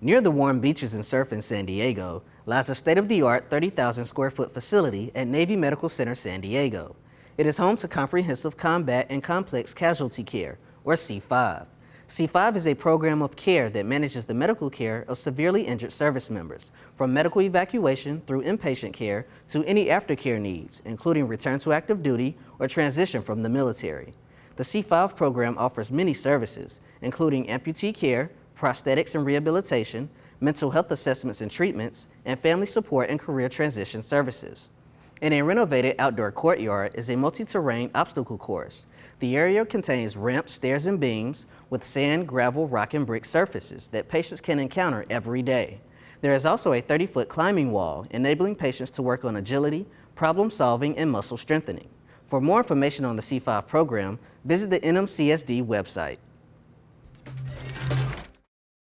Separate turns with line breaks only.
Near the warm beaches and surf in San Diego lies a state-of-the-art 30,000 square foot facility at Navy Medical Center San Diego. It is home to Comprehensive Combat and Complex Casualty Care, or C5. C5 is a program of care that manages the medical care of severely injured service members, from medical evacuation through inpatient care to any aftercare needs, including return to active duty or transition from the military. The C5 program offers many services, including amputee care, prosthetics and rehabilitation, mental health assessments and treatments, and family support and career transition services. In a renovated outdoor courtyard is a multi-terrain obstacle course. The area contains ramps, stairs, and beams with sand, gravel, rock, and brick surfaces that patients can encounter every day. There is also a 30-foot climbing wall, enabling patients to work on agility, problem solving, and muscle strengthening. For more information on the C5 program, visit the NMCSD website.